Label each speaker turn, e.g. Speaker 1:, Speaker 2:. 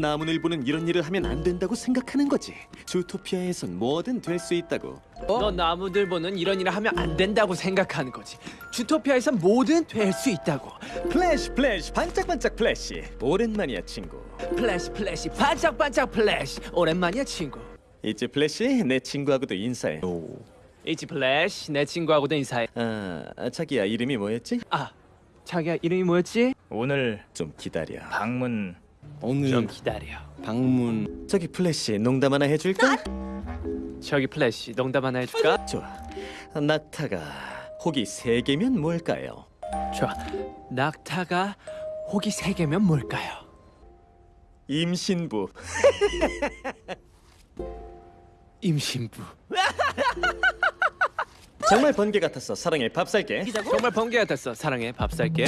Speaker 1: 나무늘보는 이런 일을 하면 안 된다고 생각하는 거지. 주토피아에선 뭐든 될 수 있다고.
Speaker 2: 너 나무늘보는 이런 일을 하면 안 된다고 생각하는 거지. 주토피아에선 뭐든 될 수 있다고.
Speaker 1: 플래시 플래시 반짝반짝 플래시. 오랜만이야 친구.
Speaker 2: 플래시 플래시 반짝반짝 플래시. 오랜만이야 친구.
Speaker 1: 이제 플래시 내 친구하고도 인사해.
Speaker 2: 이제 플래시 내 친구하고도 인사해.
Speaker 1: 아 자기야 이름이 뭐였지?
Speaker 2: 아 자기야 이름이 뭐였지?
Speaker 3: 오늘
Speaker 1: 좀 기다려.
Speaker 3: 방문
Speaker 1: 오늘
Speaker 2: 좀 기다려.
Speaker 1: 방문. 저기 플래시 농담 하나 해줄까?
Speaker 2: 저기 플래시 농담 하나 해줄까?
Speaker 1: 좋아. 낙타가 혹이 세 개면 뭘까요?
Speaker 2: 좋아. 낙타가 혹이 세 개면 뭘까요?
Speaker 1: 임신부.
Speaker 2: 임신부.
Speaker 1: 정말 번개 같았어. 사랑해 밥 살게.
Speaker 2: 정말 번개 같았어. 사랑해 밥 살게.